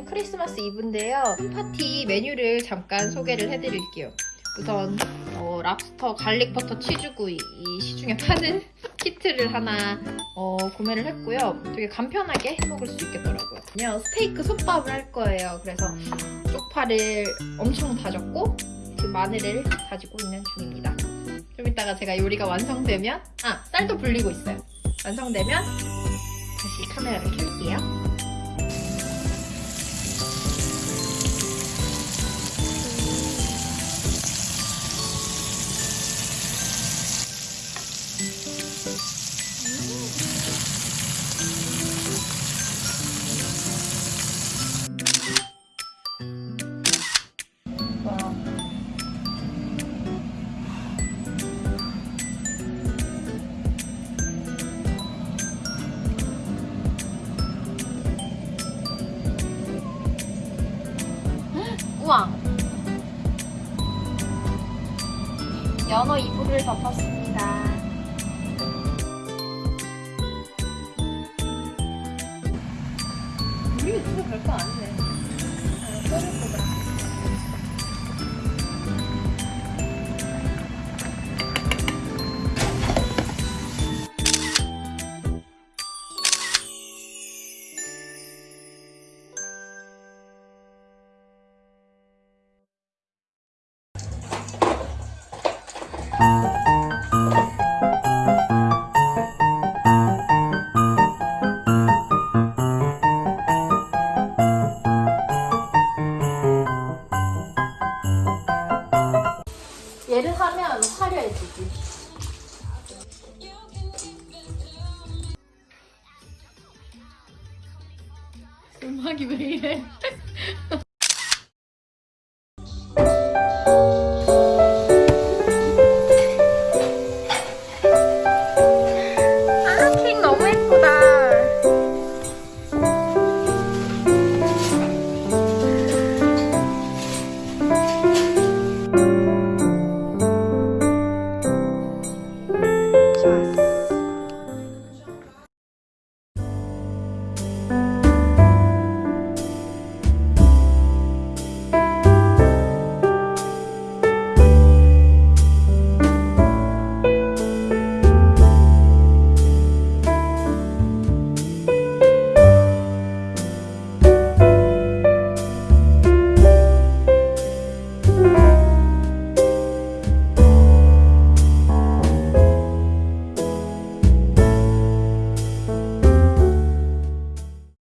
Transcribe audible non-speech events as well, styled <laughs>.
크리스마스 이브인데요. home party 메뉴를 잠깐 소개를 해드릴게요. 우선 어, 랍스터 garlic 버터 치즈구이 이 시중에 파는 <laughs> 키트를 하나 어, 구매를 했고요. 되게 간편하게 해먹을 수 있겠더라고요. 그냥 스테이크 솥밥을 할 거예요. 그래서 쪽파를 엄청 다졌고 지금 마늘을 다지고 있는 중입니다. 좀 이따가 제가 요리가 완성되면 아 쌀도 불리고 있어요. 완성되면 다시 카메라를 켤게요. 우와. 연어 이불을 덮었습니다. 우리 유튜브 별거 아니네. 아, 하면 화려해지지. 음악이 왜 이래?